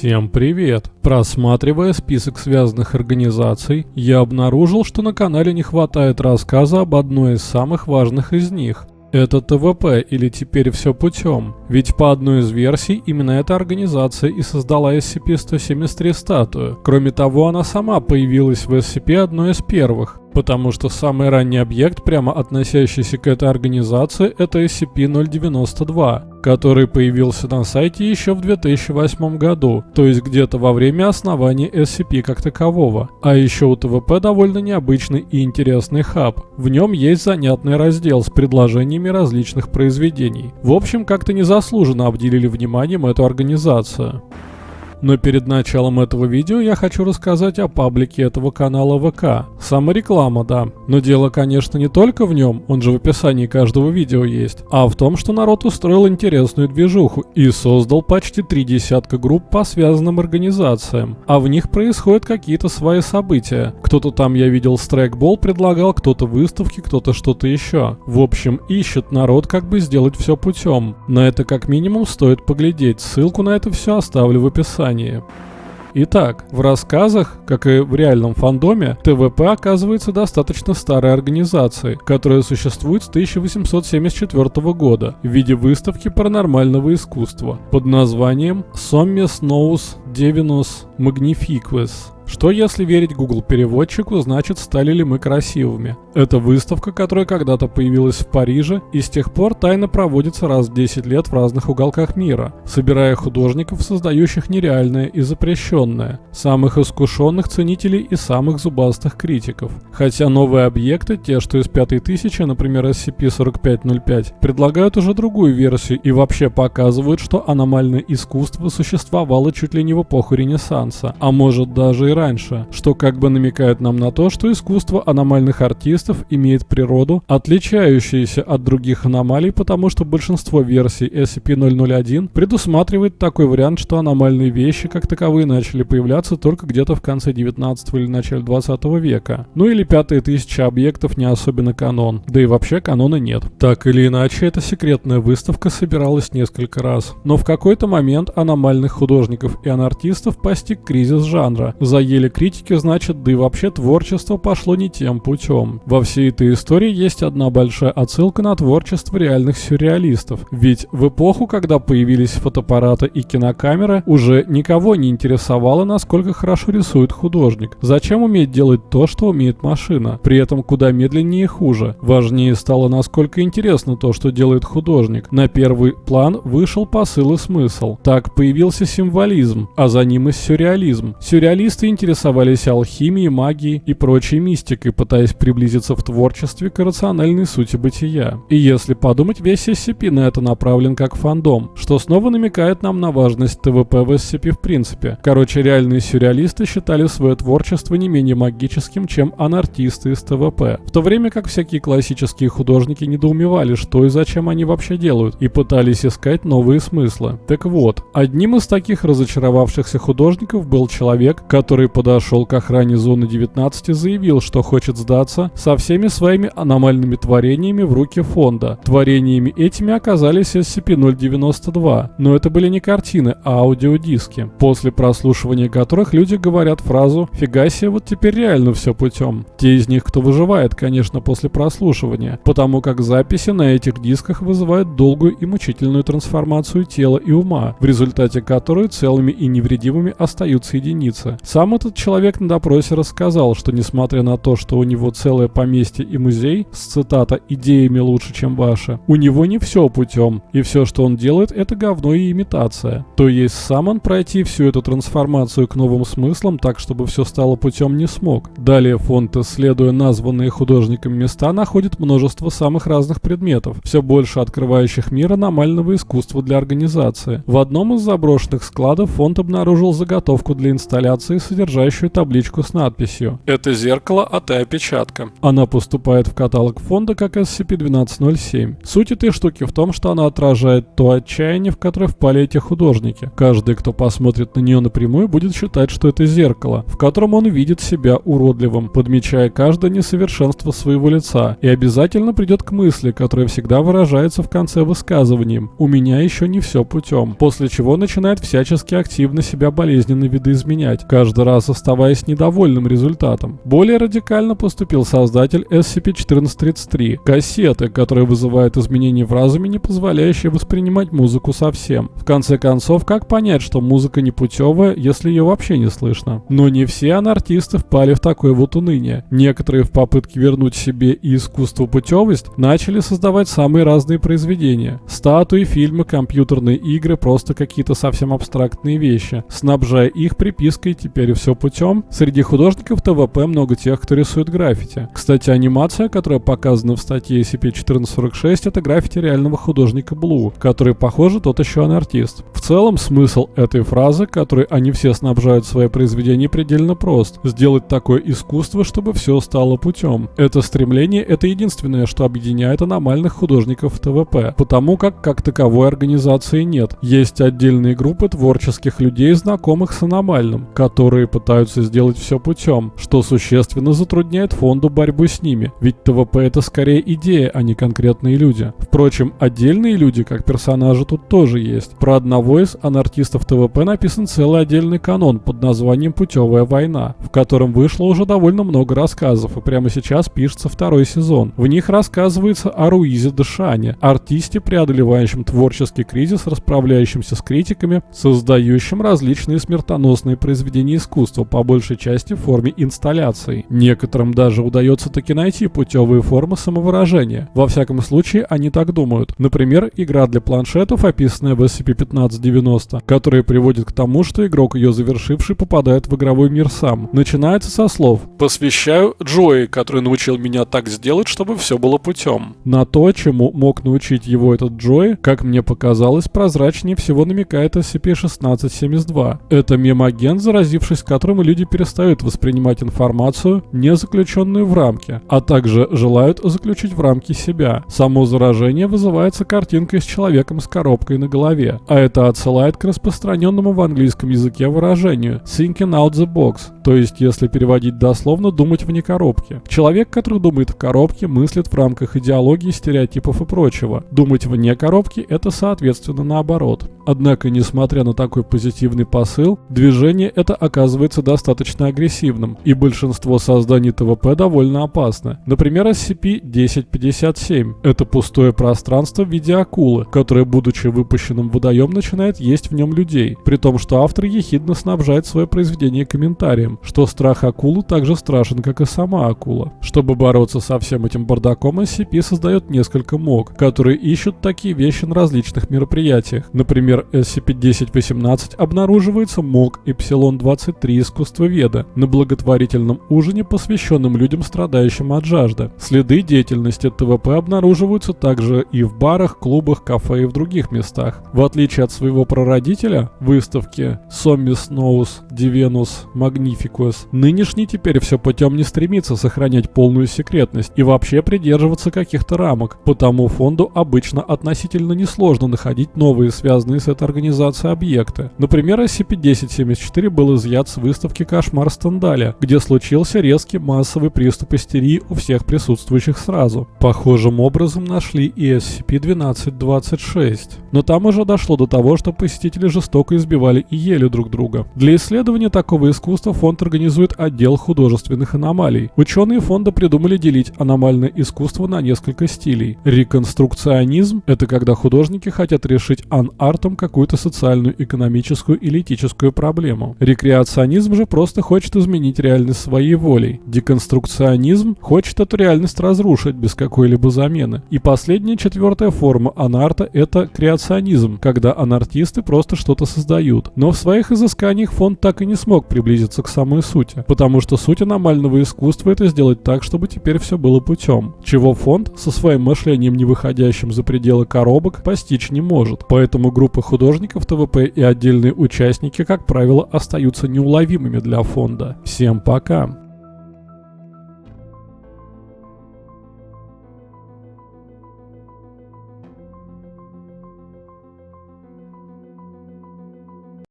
Всем привет! Просматривая список связанных организаций, я обнаружил, что на канале не хватает рассказа об одной из самых важных из них. Это ТВП или теперь все путем. Ведь по одной из версий именно эта организация и создала SCP-173 статую. Кроме того, она сама появилась в SCP одной из первых. Потому что самый ранний объект, прямо относящийся к этой организации, это SCP-092, который появился на сайте еще в 2008 году, то есть где-то во время основания SCP как такового. А еще у ТВП довольно необычный и интересный хаб. В нем есть занятный раздел с предложениями различных произведений. В общем, как-то незаслуженно обделили вниманием эту организацию. Но перед началом этого видео я хочу рассказать о паблике этого канала ВК. Самореклама, да. Но дело, конечно, не только в нем, он же в описании каждого видео есть, а в том, что народ устроил интересную движуху и создал почти три десятка групп по связанным организациям, а в них происходят какие-то свои события. Кто-то там, я видел, страйкбол предлагал, кто-то выставки, кто-то что-то еще. В общем, ищет народ, как бы сделать все путем. На это как минимум стоит поглядеть, ссылку на это все оставлю в описании. Итак, в рассказах, как и в реальном фандоме, ТВП оказывается достаточно старой организацией, которая существует с 1874 года в виде выставки паранормального искусства под названием Sommes Nous Divinus Magnifiquus что, если верить Google переводчику, значит стали ли мы красивыми? Это выставка, которая когда-то появилась в Париже и с тех пор тайно проводится раз в 10 лет в разных уголках мира, собирая художников, создающих нереальное и запрещенное, самых искушенных ценителей и самых зубастых критиков. Хотя новые объекты, те, что из пятой тысячи, например SCP-4505, предлагают уже другую версию и вообще показывают, что аномальное искусство существовало чуть ли не в эпоху Ренессанса, а может даже и раньше, что как бы намекает нам на то, что искусство аномальных артистов имеет природу, отличающуюся от других аномалий, потому что большинство версий SCP-001 предусматривает такой вариант, что аномальные вещи как таковые начали появляться только где-то в конце 19 или начале 20 века. Ну или пятые тысячи объектов не особенно канон, да и вообще канона нет. Так или иначе, эта секретная выставка собиралась несколько раз. Но в какой-то момент аномальных художников и анартистов постиг кризис жанра, за ели критики, значит, да и вообще творчество пошло не тем путем. Во всей этой истории есть одна большая отсылка на творчество реальных сюрреалистов. Ведь в эпоху, когда появились фотоаппараты и кинокамеры, уже никого не интересовало, насколько хорошо рисует художник. Зачем уметь делать то, что умеет машина? При этом куда медленнее и хуже. Важнее стало, насколько интересно то, что делает художник. На первый план вышел посыл и смысл. Так появился символизм, а за ним и сюрреализм. Сюрреалисты интересовались алхимией, магией и прочей мистикой, пытаясь приблизиться в творчестве к рациональной сути бытия. И если подумать, весь SCP на это направлен как фандом, что снова намекает нам на важность ТВП в SCP в принципе. Короче, реальные сюрреалисты считали свое творчество не менее магическим, чем анартисты из ТВП. В то время как всякие классические художники недоумевали, что и зачем они вообще делают, и пытались искать новые смыслы. Так вот, одним из таких разочаровавшихся художников был человек, который подошел к охране зоны 19 и заявил, что хочет сдаться со всеми своими аномальными творениями в руки фонда. Творениями этими оказались SCP-092, но это были не картины, а аудиодиски, после прослушивания которых люди говорят фразу «Фига себе, вот теперь реально все путем». Те из них, кто выживает, конечно, после прослушивания, потому как записи на этих дисках вызывают долгую и мучительную трансформацию тела и ума, в результате которой целыми и невредимыми остаются единицы. Сам этот человек на допросе рассказал, что несмотря на то, что у него целое поместье и музей с цитата «идеями лучше, чем ваши», у него не все путем, и все, что он делает, это говно и имитация. То есть сам он пройти всю эту трансформацию к новым смыслам так, чтобы все стало путем не смог. Далее фонд, исследуя названные художниками места, находит множество самых разных предметов, все больше открывающих мир аномального искусства для организации. В одном из заброшенных складов фонд обнаружил заготовку для инсталляции содержащую табличку с надписью «Это зеркало АТ-опечатка». Она поступает в каталог фонда как SCP-1207. Суть этой штуки в том, что она отражает то отчаяние, в которое впали эти художники. Каждый, кто посмотрит на нее напрямую, будет считать, что это зеркало, в котором он видит себя уродливым, подмечая каждое несовершенство своего лица, и обязательно придет к мысли, которая всегда выражается в конце высказыванием «У меня еще не все путем», после чего начинает всячески активно на себя болезненно видоизменять, каждый раз оставаясь недовольным результатом. Более радикально поступил создатель SCP-1433 – кассеты, которые вызывают изменения в разуме, не позволяющие воспринимать музыку совсем. В конце концов, как понять, что музыка не путевая, если ее вообще не слышно? Но не все анартисты впали в такое вот уныние. Некоторые в попытке вернуть себе и искусству путевость начали создавать самые разные произведения. Статуи, фильмы, компьютерные игры, просто какие-то совсем абстрактные вещи, снабжая их припиской «теперь все путем». Среди художников ТВП много тех, кто рисует граффити. Кстати, анимация, которая показана в статье SCP-1446, это граффити реального художника Блу, который, похоже, тот еще анартист. В целом, смысл этой фразы, которой они все снабжают свои произведения, предельно прост. Сделать такое искусство, чтобы все стало путем. Это стремление – это единственное, что объединяет аномальных художников ТВП, потому как как таковой организации нет. Есть отдельные группы творческих людей, знакомых с аномальным, которые пытаются сделать все путем, что существенно затрудняет фонду борьбу с ними, ведь ТВП это скорее идея, а не конкретные люди. Впрочем, отдельные люди, как персонажи, тут тоже есть. Про одного из анартистов ТВП написан целый отдельный канон под названием «Путевая война», в котором вышло уже довольно много рассказов, и прямо сейчас пишется второй сезон. В них рассказывается о Руизе Дашане, артисте, преодолевающем творческий кризис, расправляющемся с критиками, создающим различные смертоносные произведения искусства, по большей части в форме инсталляций. Некоторым даже удается таки найти путевые формы самовыражения. Во всяком случае, они так думают. Например, игра для планшетов, описанная в SCP-1590, которая приводит к тому, что игрок, ее завершивший, попадает в игровой мир сам. Начинается со слов «Посвящаю Джои, который научил меня так сделать, чтобы все было путем». На то, чему мог научить его этот Джои, как мне показалось, прозрачнее всего намекает SCP-1672. Это мемагент, заразившись которым люди перестают воспринимать информацию, не заключенную в рамки, а также желают заключить в рамки себя. Само заражение вызывается картинкой с человеком с коробкой на голове, а это отсылает к распространенному в английском языке выражению «thinking out the box», то есть, если переводить дословно, думать вне коробки. Человек, который думает в коробке, мыслит в рамках идеологии, стереотипов и прочего. Думать вне коробки – это соответственно наоборот. Однако, несмотря на такой позитивный посыл, движение это оказывается достаточно агрессивным, и большинство созданий ТВП довольно опасны. Например, SCP-1057 – это пустое пространство в виде акулы, которое, будучи выпущенным в водоем, начинает есть в нем людей, при том, что автор ехидно снабжает свое произведение комментарием, что страх акулы также страшен, как и сама акула. Чтобы бороться со всем этим бардаком, SCP создает несколько МОК, которые ищут такие вещи на различных мероприятиях. Например, SCP-1018 обнаруживается МОК Эпсилон-23 искусствоведа на благотворительном ужине, посвященном людям, страдающим от жажды. Следы деятельности ТВП обнаруживаются также и в барах, клубах, кафе и в других местах. В отличие от своего прародителя, выставки Sommis Nous Divenus Magnificus, нынешний теперь все путем не стремится сохранять полную секретность и вообще придерживаться каких-то рамок, потому фонду обычно относительно несложно находить новые связанные с этой организацией объекты. Например, SCP-1074 был изъят с выставки «Кошмар Стендаля», где случился резкий массовый приступ истерии у всех присутствующих сразу. Похожим образом нашли и SCP-1226. Но там уже дошло до того, что посетители жестоко избивали и ели друг друга. Для исследования такого искусства фонд организует отдел художественных аномалий. Ученые фонда придумали делить аномальное искусство на несколько стилей. Реконструкционизм – это когда художники хотят решить ан-артом какую-то социальную, экономическую или этическую проблему. Рекреационизм же просто хочет изменить реальность своей волей. Деконструкционизм хочет эту реальность разрушить без какой-либо замены. И последняя, четвертая форма анарта – это креационизм, когда анартисты просто что-то создают. Но в своих изысканиях фонд так и не смог приблизиться к самой сути, потому что суть аномального искусства – это сделать так, чтобы теперь все было путем, чего фонд со своим мышлением, не выходящим за пределы коробок, постичь не может. Поэтому группы художников ТВП и отдельные участники, как правило, остаются неуловимыми для фонда. Всем пока!